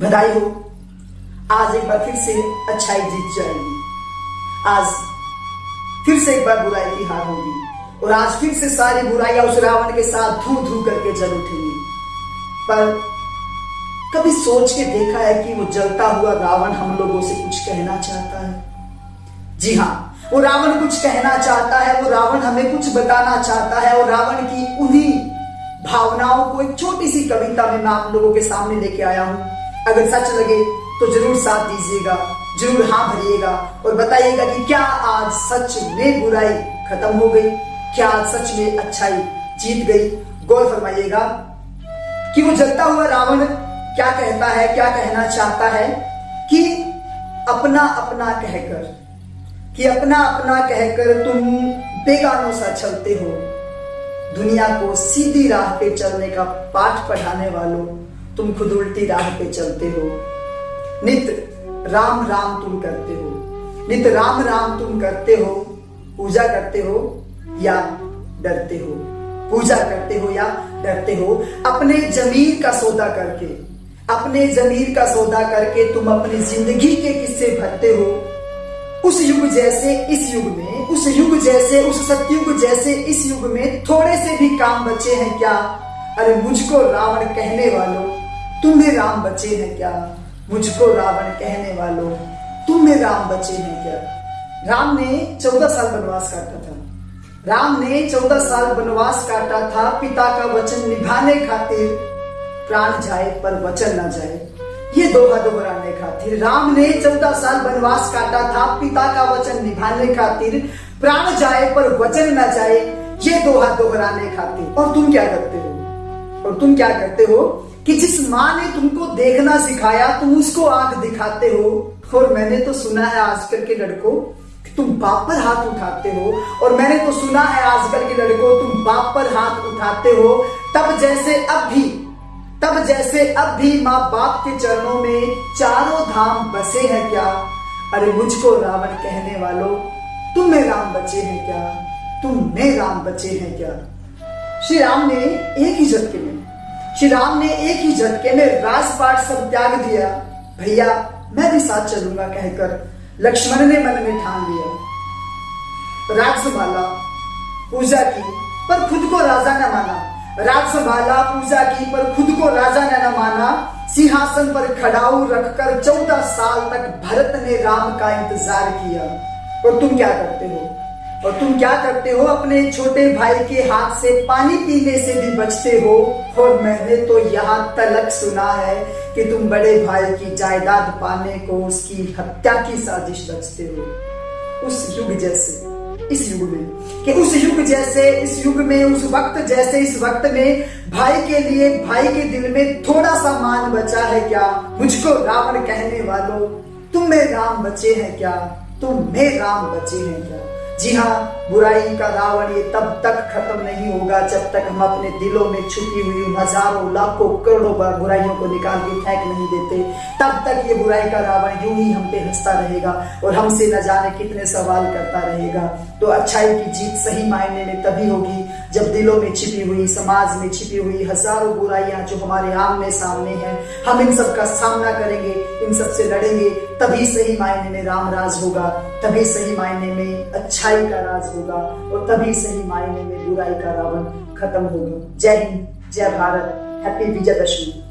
बधाई हो। आज एक बार फिर से अच्छाई जीत जाएगी। आज फिर से एक बार बुराई की हार होगी। और आज फिर से सारी बुराइयाँ उस रावण के साथ धू धू करके जल उठेंगी। पर कभी सोच के देखा है कि वो जलता हुआ रावण हम लोगों से कुछ कहना चाहता है? जी हाँ वो रावण कुछ कहना चाहता है, वो रावण हमें कुछ बताना चाहता है, और रावण की उन्हीं भावनाओं को एक छोटी सी कविता में मैं आप लोगों के सामने लेके आया हूँ। अगर सच लगे तो ज़रूर साथ दीजिएगा, ज़रूर हाँ भरिएगा और बताइएगा कि क्या आज सच में बुराई खत्म हो गई, क्या आज सच में अच्छाई जीत गई। गौर फरमाइएगा कि वो जलता हुआ रावण क्या कहता है, क्या कहना चाहता है कि अपना अपना कहकर, कि अपना अपना कहकर तुम बेगानों सा चलते हो। दुनिया को सीधी राह पे चलने का पाठ पढ़ाने वालों तुम खुद उल्टी राह पे चलते हो। नित राम राम तुम करते हो। नित राम राम तुम करते हो, पूजा करते हो या डरते हो? पूजा करते हो या डरते हो? अपने जमीर का सौदा करके, अपने जमीर का सौदा करके तुम अपनी ज़िंदगी के किस्से भरते हो। उस युग जैसे इस युग में, उस युग जैसे, उस सतयुग जैसे इस युग में थोड़े से भी काम बचे हैं क्या? अरे मुझको रावण कहने वालों तुम्हें राम बचे हैं क्या? मुझको रावण कहने वालों, तुम्हें राम बचे हैं क्या? राम ने चौदह साल वनवास काटा था। राम ने चौदह साल वनवास काटा था, पिता का वचन निभाने खातिर। प्राण जाए पर वचन न जाए। ये दोहा दोहराने खातिर। राम ने चौदह साल वनवास काटा था, पिता का वचन निभाने खातिर। प्राण जाए पर वचन न जाए, ये दोहा दोहराने खातिर। और तुम क्या करते हो? और तुम क्या करते हो? कि जिस माँ ने तुमको देखना सिखाया, तुम उसको आँख दिखाते हो। और मैंने तो सुना है आजकल के लड़कों तुम बाप पर हाथ उठाते हो। और मैंने तो सुना है आजकल के लड़कों, तुम बाप पर हाथ उठाते हो। तब जैसे अब भी, तब जैसे अब भी माँ बाप के चरणों में चारों धाम बसे हैं क्या? अरे मुझको रावण कहने वालों, तुम तुम्हें राम बचे हैं क्या? तुम्हें राम बचे हैं क्या? श्री राम ने एक ही झटके में श्री राम ने एक ही झटके में राजपाट सब त्याग दिया। भैया, मैं भी साथ चलूँगा, कहकर लक्ष्मण ने मन में ठान लिया। राज संभाला पूजा की पर खुद को राजा न माना। राज संभाला पूजा की पर खुद को राजा ने न माना। सिंहासन पर खड़ाऊ रखकर चौदह साल तक भरत ने राम का इंतज़ार किया। और तुम क्या करते हो? और तुम क्या करते हो? अपने छोटे भाई के हाथ से पानी पीने से भी बचते हो। और मैंने तो यहाँ तलक सुना है कि तुम बड़े भाई की जायदाद पाने को उसकी हत्या की साजिश रचते हो। उस युग जैसे, इस युग में, कि उस युग जैसे, इस युग में, उस वक्त जैसे, इस वक्त में भाई के लिए, भाई के दिल में थोड़ा सा मान बचा है क्या? मुझको रावण कहने वालों, तुम में राम बचे हैं क्या? तुम में राम बचे हैं क्या? जी हाँ बुराई का रावण ये तब तक खत्म नहीं होगा जब तक हम अपने दिलों में छुपी हुई हज़ारों, लाखों, करोड़ों बार बुराइयों को निकाल के फेंक नहीं देते। तब तक ये बुराई का रावण यूँ ही हम पे हंसता रहेगा और हमसे न जाने कितने सवाल करता रहेगा। तो अच्छाई की जीत सही मायने में तभी होगी जब दिलों में छिपी हुई, समाज में छिपी हुई हज़ारों बुराइयाँ जो हमारे आमने सामने हैं, हम इन सब का सामना करेंगे, इन सबसे लड़ेंगे, तभी सही मायने में राम राज होगा, तभी सही मायने में अच्छाई का राज होगा और तभी सही मायने में बुराई का रावण खत्म होगा। जय हिंद, जय भारत, हैप्पी विजयदशमी।